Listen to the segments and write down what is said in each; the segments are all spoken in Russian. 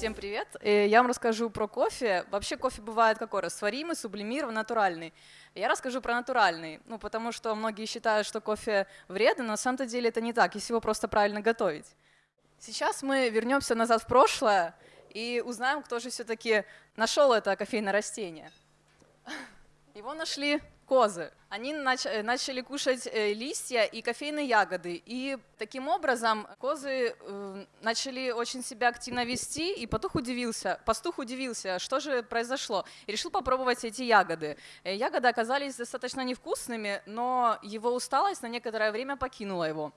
Всем привет! Э, я вам расскажу про кофе. Вообще кофе бывает какой? Растворимый, сублимированный, натуральный. Я расскажу про натуральный, ну, потому что многие считают, что кофе вредный, но на самом деле это не так, если его просто правильно готовить. Сейчас мы вернемся назад в прошлое и узнаем, кто же все-таки нашел это кофейное растение. Его нашли козы. Они нач э, начали кушать э, листья и кофейные ягоды. И таким образом козы э, начали очень себя активно вести, и пастух удивился, пастух удивился, что же произошло, и решил попробовать эти ягоды. Ягоды оказались достаточно невкусными, но его усталость на некоторое время покинула его.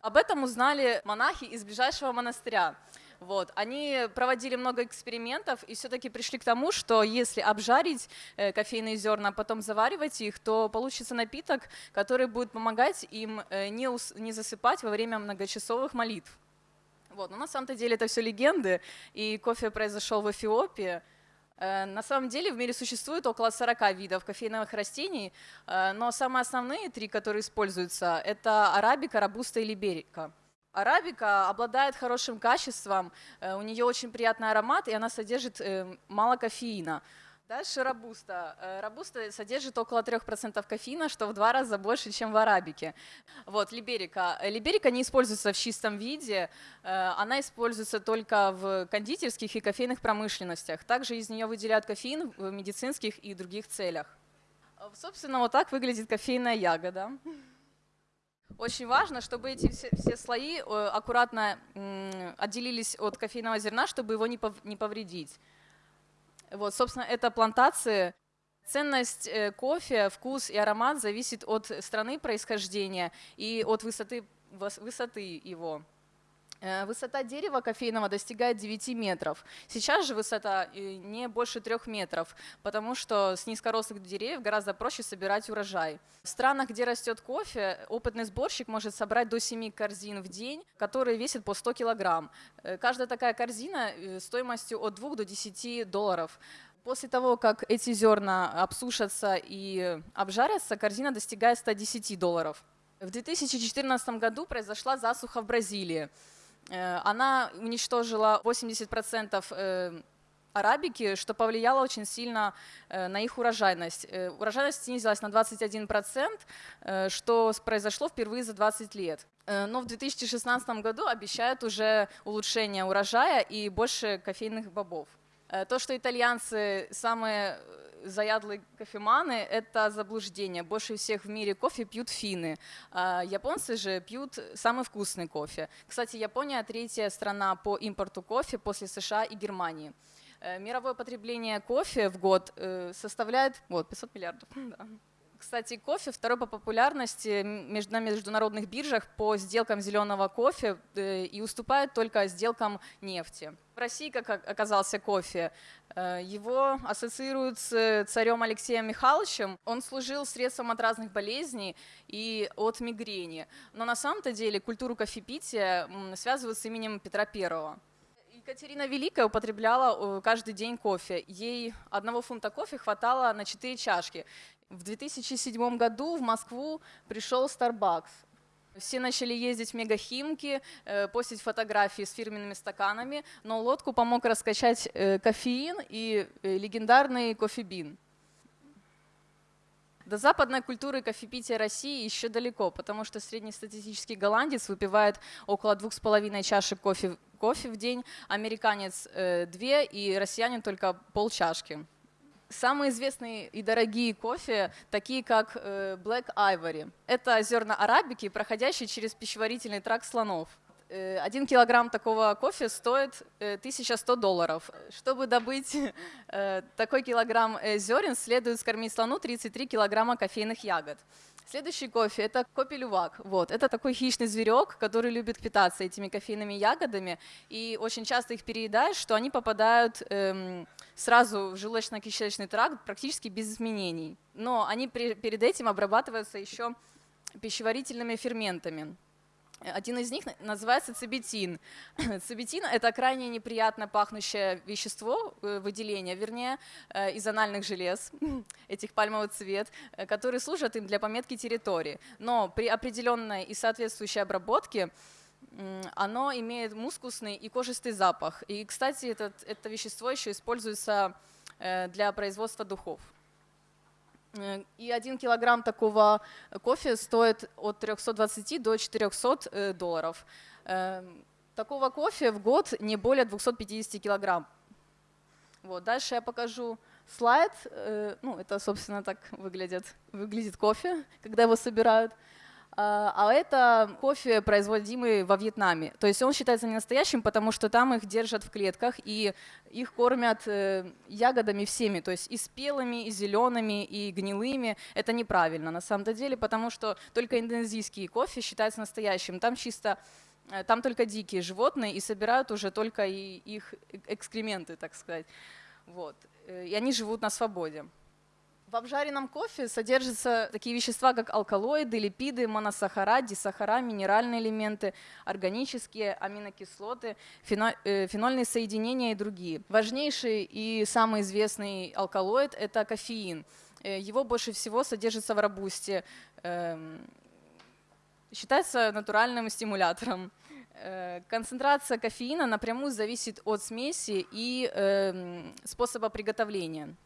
Об этом узнали монахи из ближайшего монастыря. Вот. Они проводили много экспериментов и все-таки пришли к тому, что если обжарить э, кофейные зерна, а потом заваривать их, то получится напиток, который будет помогать им э, не, не засыпать во время многочасовых молитв. Вот. Но на самом-то деле это все легенды, и кофе произошел в Эфиопии. Э, на самом деле в мире существует около 40 видов кофейных растений, но самые основные три, которые используются, это арабика, рабуста и либерика. Арабика обладает хорошим качеством, э, у нее очень приятный аромат, и она содержит э, мало кофеина. Дальше рабуста. Э, рабуста содержит около 3% кофеина, что в два раза больше, чем в арабике. Вот, либерика. Либерика не используется в чистом виде, она используется только в кондитерских и кофейных промышленностях. Также из нее выделяют кофеин в медицинских и других целях. Собственно, вот так выглядит кофейная ягода. Очень важно, чтобы эти все, все слои э, аккуратно отделились от кофейного зерна, чтобы его не повредить. Вот, собственно, это плантации. Ценность э, кофе, вкус и аромат зависит от страны происхождения и от высоты, высоты его. Э, высота дерева кофейного достигает 9 метров. Сейчас же высота э, не больше 3 метров, потому что с низкорослых деревьев гораздо проще собирать урожай. В странах, где растет кофе, опытный сборщик может собрать до 7 корзин в день, которые весят по 100 килограмм. Э, каждая такая корзина стоимостью от 2 до 10 долларов. После того, как эти зерна обсушатся и обжарятся, корзина достигает 110 долларов. В 2014 году произошла засуха в Бразилии. Э, она уничтожила 80% э, арабики, что повлияло очень сильно э, на их урожайность. Урожайность снизилась на 21%, что произошло впервые за 20 лет. Но в 2016 году обещают уже улучшение урожая и больше кофейных бобов. То, что итальянцы самые заядлые кофеманы – это заблуждение. Больше всех в мире кофе пьют финны. А японцы же пьют самый вкусный кофе. Кстати, Япония – третья страна по импорту кофе после США и Германии. Э, мировое потребление кофе в год э, составляет вот, 500 миллиардов. Да. Кстати, кофе второй по популярности на международных биржах по сделкам зеленого кофе э, и уступает только сделкам нефти. В России, как оказался кофе, э, его ассоциируют с царем Алексеем Михайловичем. Он служил средством от разных болезней и от мигрени. Но на самом-то деле культуру кофепития связывают с именем Петра Первого. Екатерина Великая употребляла э, каждый день кофе. Ей одного фунта кофе хватало на 4 чашки. В 2007 году в Москву пришел Starbucks. Все начали ездить в мегахимки, э, постить фотографии с фирменными стаканами, но лодку помог раскачать э, кофеин и э, легендарный кофебин. До западной культуры кофепития России еще далеко, потому что среднестатистический голландец выпивает около двух с половиной чашек кофе, кофе в день, американец две и россиянин только полчашки. Самые известные и дорогие кофе, такие как э, Black Ivory. Это зерна арабики, проходящие через пищеварительный тракт слонов. Э, один килограмм такого кофе стоит 1100 э, долларов. Чтобы добыть такой килограмм зерен, следует скормить слону 33 килограмма кофейных ягод. Следующий кофе – это копелювак. Вот. Это такой хищный зверек, который любит питаться этими кофейными ягодами, и очень часто их переедают, что они попадают эм, сразу в желудочно-кишечный тракт практически без изменений. Но они при, перед этим обрабатываются еще пищеварительными ферментами. Один из них называется цибетин. Цибетин – это крайне неприятно пахнущее вещество, э, выделение, вернее, э, из анальных желез, этих пальмовый цвет, э, которые служат им для пометки территории. Но при определенной и соответствующей обработке оно имеет мускусный и кожистый запах. И, кстати, этот, это вещество еще используется для производства духов. Э, и один килограмм такого кофе стоит от 320 до 400 долларов. Такого кофе в год не более 250 килограмм. Вот. Дальше я покажу слайд. Ну, это, собственно, так выглядит, выглядит кофе, когда его собирают. А, а это кофе, производимый во Вьетнаме. То есть он считается не настоящим, потому что там их держат в клетках, и их кормят э, ягодами всеми, то есть и спелыми, и зелеными, и гнилыми. Это неправильно на самом деле, потому что только индонезийский кофе считается настоящим. Там чисто э, там только дикие животные, и собирают уже только их экскременты, так сказать. Вот. Э, и они живут на свободе. В обжаренном кофе содержатся такие вещества, как алкалоиды, липиды, моносахара, дисахара, минеральные элементы, органические аминокислоты, э, фенольные соединения и другие. Важнейший и самый известный алкалоид – это кофеин. Э, его больше всего содержится в робусте. Эм, считается натуральным стимулятором. Э, концентрация кофеина напрямую зависит от смеси и эм, способа приготовления.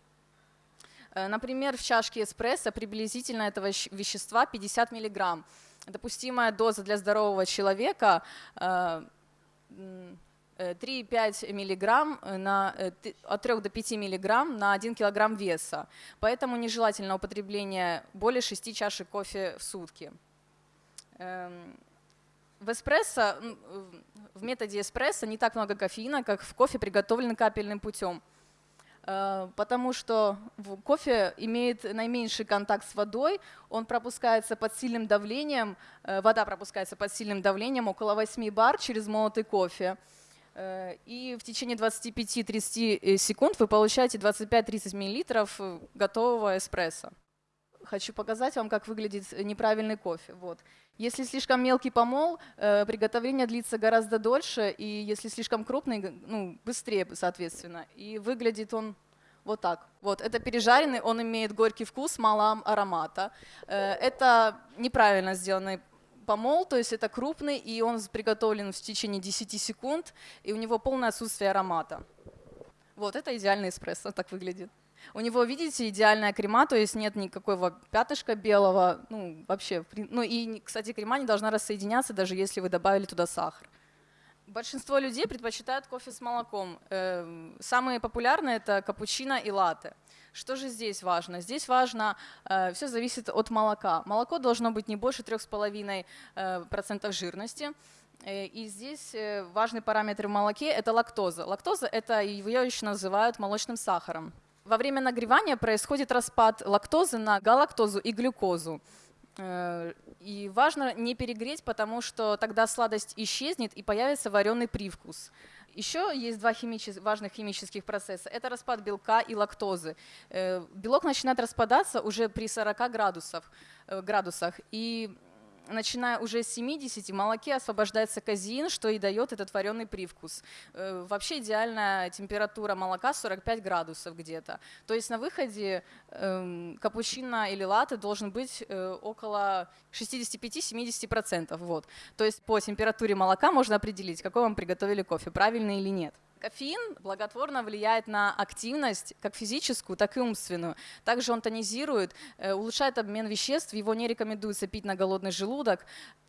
Э, например, в чашке эспрессо приблизительно этого вещества 50 мг. Допустимая доза для здорового человека 3,5 э, мг на, э, от 3 до 5 мг на 1 кг веса. Поэтому нежелательно употребление более 6 чашек кофе в сутки. Эм, в эспрессо, в методе эспрессо не так много кофеина, как в кофе, приготовленный капельным путем. Э, потому что кофе имеет наименьший контакт с водой, он пропускается под сильным давлением, э, вода пропускается под сильным давлением около 8 бар через молотый кофе. Э, и в течение 25-30 секунд вы получаете 25-30 мл готового эспрессо. Хочу показать вам, как выглядит неправильный кофе. Вот. Если слишком мелкий помол, приготовление длится гораздо дольше, и если слишком крупный, ну, быстрее, соответственно. И выглядит он вот так. Вот, это пережаренный, он имеет горький вкус, мало аромата. Э, это неправильно сделанный помол, то есть это крупный, и он приготовлен в течение 10 секунд, и у него полное отсутствие аромата. Вот, это идеальный эспрессо, так выглядит. У него, видите, идеальная крема, то есть нет никакого пятышка белого, ну, вообще. Ну и, кстати, крема не должна рассоединяться, даже если вы добавили туда сахар. Большинство людей предпочитают кофе с молоком. Эм, самые популярные это капучино и латте. Что же здесь важно? Здесь важно, э, все зависит от молока. Молоко должно быть не больше 3,5% э, жирности. Э, и здесь важный параметр в молоке – это лактоза. Лактоза – это ее еще называют молочным сахаром. Во время нагревания происходит распад лактозы на галактозу и глюкозу. Э, и важно не перегреть, потому что тогда сладость исчезнет и появится вареный привкус. Еще есть два химичес... важных химических процесса. Это распад белка и лактозы. Э, белок начинает распадаться уже при 40 градусов, э, градусах. И начиная уже с 70 в молоке освобождается казеин, что и дает этот вареный привкус. Э, вообще идеальная температура молока 45 градусов где-то. То есть на выходе э, капучино или латте должен быть э, около 65-70%. Вот. То есть по температуре молока можно определить, какой вам приготовили кофе, правильный или нет. Кофеин благотворно влияет на активность, как физическую, так и умственную. Также он тонизирует, э, улучшает обмен веществ, его не рекомендуется пить на голодный желудок.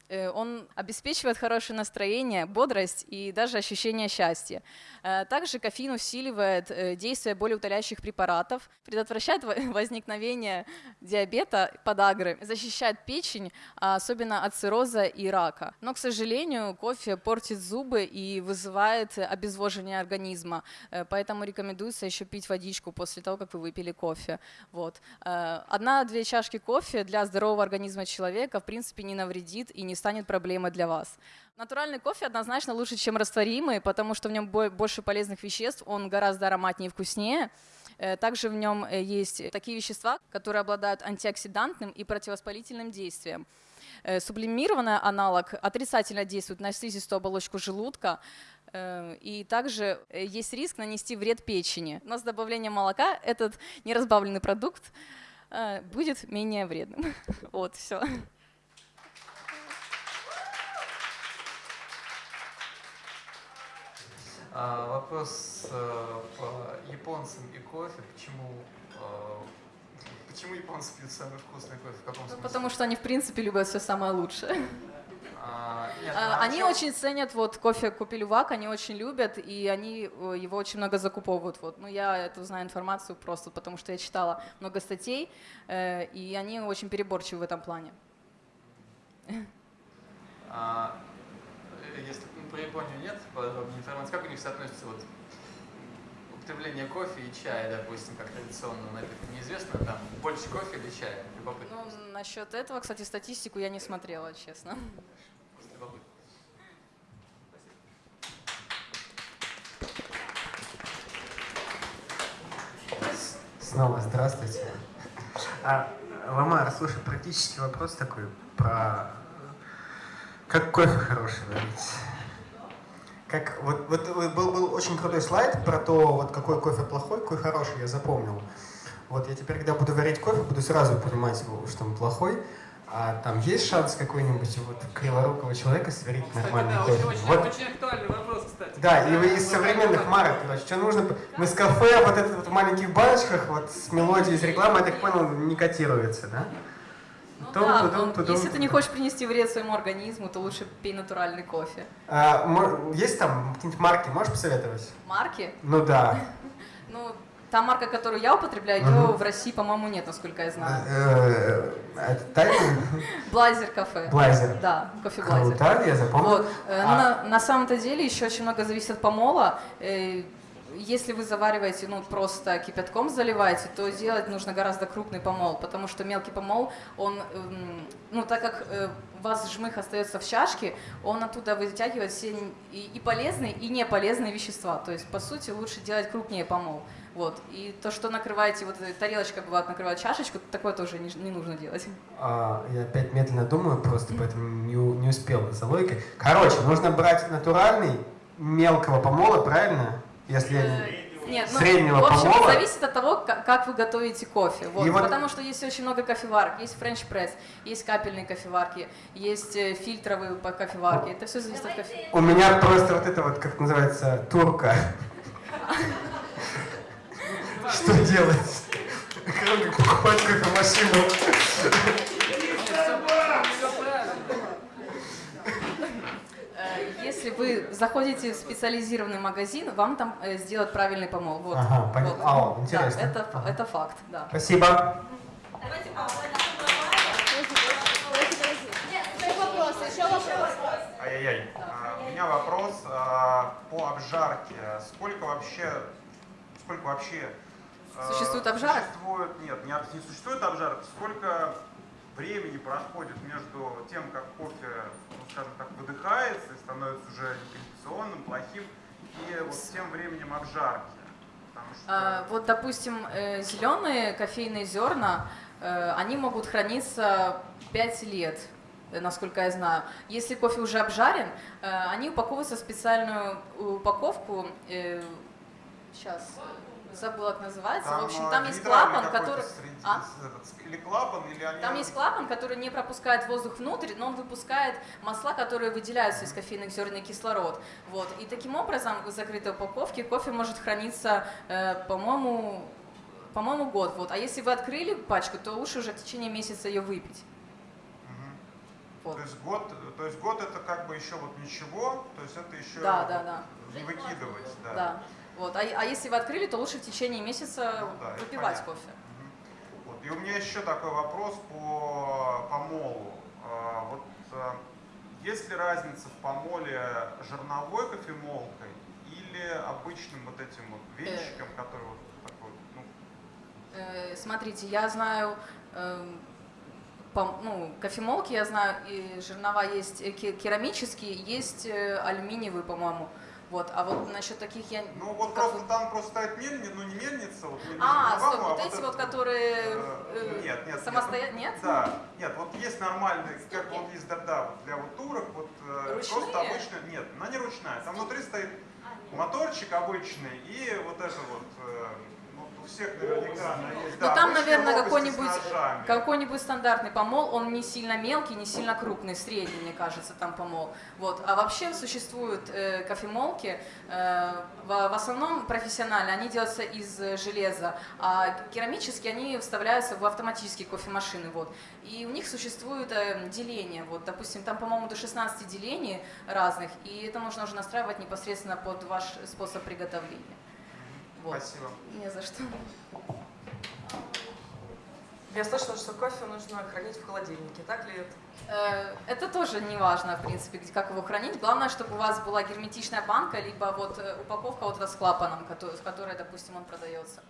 Э, он обеспечивает хорошее настроение, бодрость и даже ощущение счастья. Э, также кофеин усиливает э, действие болеутоляющих препаратов, предотвращает возникновение диабета, подагры, защищает печень, особенно от цирроза и рака. Но, к сожалению, кофе портит зубы и вызывает обезвоживание организма, поэтому рекомендуется еще пить водичку после того, как вы выпили кофе. Вот. Одна-две чашки кофе для здорового организма человека в принципе не навредит и не станет проблемой для вас. Натуральный кофе однозначно лучше, чем растворимый, потому что в нем больше полезных веществ, он гораздо ароматнее и вкуснее. Э, также в нем э, есть такие вещества, которые обладают антиоксидантным и противовоспалительным действием. Э, сублимированный аналог отрицательно действует на слизистую оболочку желудка, и также есть риск нанести вред печени. Но с добавлением молока этот неразбавленный продукт будет менее вредным. Вот, все. А, вопрос э, по японцам и кофе. Почему, э, почему японцы пьют самый вкусный кофе? В каком Ну, смысле? потому что они, в принципе, любят все самое лучшее. А, нет, А, ну, Они чё- очень ценят вот кофе Купелювак, они очень любят, и они э, его очень много закуповывают. Вот. Ну, я эту знаю информацию просто потому, что я читала много статей, э, и они очень переборчивы в этом плане. А, если ну, про Японию нет подробной информации, как у них соотносится вот употребление кофе и чая, допустим, как традиционного напитка? Неизвестно, там больше кофе или чая? Любопытно. Ну, насчет этого, кстати, статистику я не смотрела, честно. Просто любопытно. Снова здравствуйте. А, Ламар, слушай, практический вопрос такой про как кофе хороший варить. Как, вот, вот вы- был, был очень крутой слайд про то, вот какой кофе плохой, какой хороший, я запомнил. Вот я теперь, когда буду варить кофе, буду сразу понимать, что он плохой. А там есть шанс какой-нибудь вот криворукого человека сварить Кстати, нормальный да, кофе? очень, Вот очень актуальный вопрос, кстати. да, и вы Да, из ну, современных как- марок, короче, что нужно? Мы с кафе, вот это вот в маленьких баночках, вот с мелодией из рекламы, я так понял, не котируется, да? Ну Тум, да, тудум, но тудум, если ты не хочешь принести вред своему организму, то лучше пей натуральный кофе. А, есть там какие-нибудь марки, можешь посоветовать? Марки? Ну да. Ну, та марка, которую я употребляю, ее в России, по-моему, нет, насколько я знаю. Э, тайный Блайзер кафе. блайзер. Да, кофе Блайзер. Круто, я запомнил. Вот. э, ну, А- на, на самом-то деле еще очень много зависит от помола. Если вы завариваете, ну, просто кипятком заливаете, то делать нужно гораздо крупный помол, потому что мелкий помол, он, эм, ну, так как э, у вас жмых остается в чашке, он оттуда вытягивает все и, и полезные, и не полезные вещества. То есть, по сути, лучше делать крупнее помол. Вот. И то, что накрываете, вот тарелочка бывает накрывает чашечку, такое тоже не, не нужно делать. А, я опять медленно думаю, просто поэтому не, не успел за логикой. Короче, нужно брать натуральный, мелкого помола, правильно? Если я не- Нет, ну, Среднего в общем, помола? зависит от того, как, как вы готовите кофе. Вот, И вот- Потому что есть очень много кофеварок. Есть френч пресс, есть капельные кофеварки, есть э, фильтровые по- кофеварки. Это все зависит от кофе. У меня просто вот это вот, как называется, турка. Что делать? Как покупать кофемашину? Всё правильно. Э, Если вы заходите в специализированный магазин, вам там э, сделают правильный помол. Вот. Ага, понятно. Вот. Ау, Да, интересно. это, Ага. это факт, да. Спасибо. Давайте еще вопрос. Ай-яй-яй. А, У меня вопрос а, по обжарке. Сколько вообще, сколько вообще а, Существует обжарок? Существует, нет, не, не существует обжарок. Сколько времени проходит между тем, как кофе, ну, скажем так, выдыхается и становится уже некондиционным, плохим, и вот тем временем обжарки? Что... А, Вот, допустим, зеленые кофейные зерна, э, они могут храниться 5 лет, э, насколько я знаю. Если кофе уже обжарен, э, они упаковываются в специальную упаковку. Сейчас забыла, как называется. в общем, а, там есть клапан, который... среди- А? или клапан, или они... Там есть клапан, который не пропускает воздух внутрь, но он выпускает масла, которые выделяются из кофейных зерен и кислород. Вот. И таким образом в закрытой упаковке кофе может храниться, э, по-моему, по-моему, год. Вот. А если вы открыли пачку, то лучше уже в течение месяца ее выпить. Вот. То есть год, то есть год это как бы еще вот ничего, то есть это еще Да, да, да. не выкидывать, да. Да. Вот. А, а если вы открыли, то лучше в течение месяца Ну да, выпивать кофе. Мгм. Вот. И у меня еще такой вопрос по помолу. А, Вот а, есть ли разница в помоле жерновой кофемолкой или обычным вот этим вот венчиком, который вот такой, ну, Э, Смотрите, я знаю, пом- ну, кофемолки, я знаю, и жернова есть э, ке- керамические, есть э, алюминиевые, по-моему. Вот, а вот насчет таких я... ну вот как просто там просто стоит мельница, ну не мельница, вот А, стоп, вот а эти это вот, которые э, э, нет, нет, самостоятельно, нет? Да, нет, вот есть нормальные, как вот есть, да, да, вот для вот турок, вот э, Ручные? просто обычно, нет, она не ручная, там внутри стоит моторчик обычный и вот это вот, э, ну, всех наверняка она есть. Ну Да, там, обычно наверное, какой-нибудь какой-нибудь стандартный помол, он не сильно мелкий, не сильно крупный, средний, мне кажется, там помол. Вот. А вообще существуют э, кофемолки, э, в, в основном профессионально, они делаются из железа, а керамические они вставляются в автоматические кофемашины. Вот. И у них существует э, деление, вот, допустим, там, по-моему, до 16 делений разных, и это нужно уже настраивать непосредственно под ваш способ приготовления. Вот. Спасибо. Не за что. Я слышала, что кофе нужно хранить в холодильнике, так ли это? Э, Это тоже не важно, в принципе, как его хранить. Главное, чтобы у вас была герметичная банка, либо вот э, упаковка вот эта с клапаном, кото- в которой, допустим, он продается.